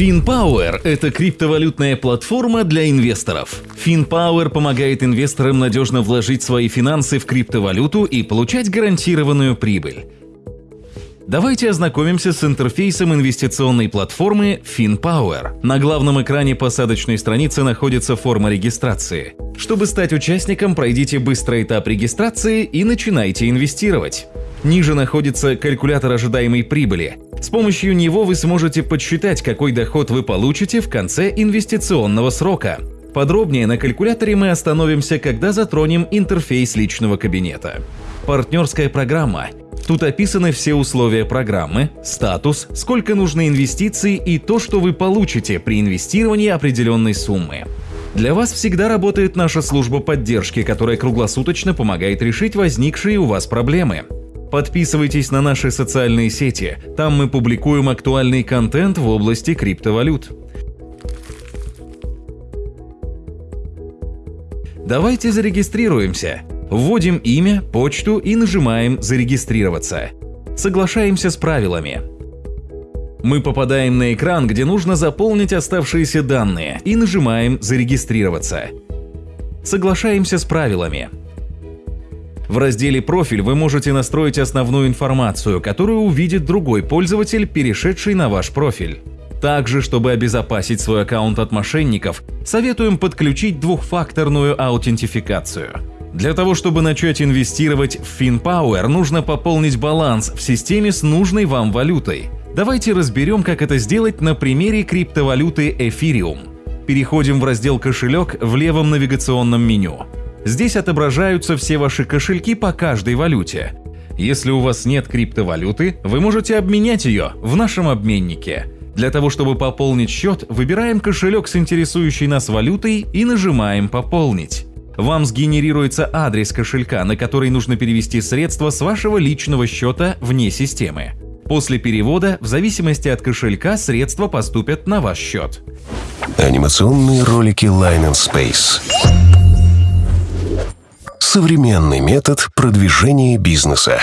FinPower – это криптовалютная платформа для инвесторов. FinPower помогает инвесторам надежно вложить свои финансы в криптовалюту и получать гарантированную прибыль. Давайте ознакомимся с интерфейсом инвестиционной платформы FinPower. На главном экране посадочной страницы находится форма регистрации. Чтобы стать участником, пройдите быстрый этап регистрации и начинайте инвестировать. Ниже находится калькулятор ожидаемой прибыли. С помощью него вы сможете подсчитать, какой доход вы получите в конце инвестиционного срока. Подробнее на калькуляторе мы остановимся, когда затронем интерфейс личного кабинета. Партнерская программа Тут описаны все условия программы, статус, сколько нужно инвестиций и то, что вы получите при инвестировании определенной суммы. Для вас всегда работает наша служба поддержки, которая круглосуточно помогает решить возникшие у вас проблемы. Подписывайтесь на наши социальные сети, там мы публикуем актуальный контент в области криптовалют. Давайте зарегистрируемся. Вводим имя, почту и нажимаем «Зарегистрироваться». Соглашаемся с правилами. Мы попадаем на экран, где нужно заполнить оставшиеся данные и нажимаем «Зарегистрироваться». Соглашаемся с правилами. В разделе «Профиль» вы можете настроить основную информацию, которую увидит другой пользователь, перешедший на ваш профиль. Также, чтобы обезопасить свой аккаунт от мошенников, советуем подключить двухфакторную аутентификацию. Для того, чтобы начать инвестировать в FinPower, нужно пополнить баланс в системе с нужной вам валютой. Давайте разберем, как это сделать на примере криптовалюты Ethereum. Переходим в раздел «Кошелек» в левом навигационном меню. Здесь отображаются все ваши кошельки по каждой валюте. Если у вас нет криптовалюты, вы можете обменять ее в нашем обменнике. Для того, чтобы пополнить счет, выбираем кошелек с интересующей нас валютой и нажимаем «Пополнить» вам сгенерируется адрес кошелька, на который нужно перевести средства с вашего личного счета вне системы. После перевода, в зависимости от кошелька, средства поступят на ваш счет. Анимационные ролики Line and Space. Современный метод продвижения бизнеса.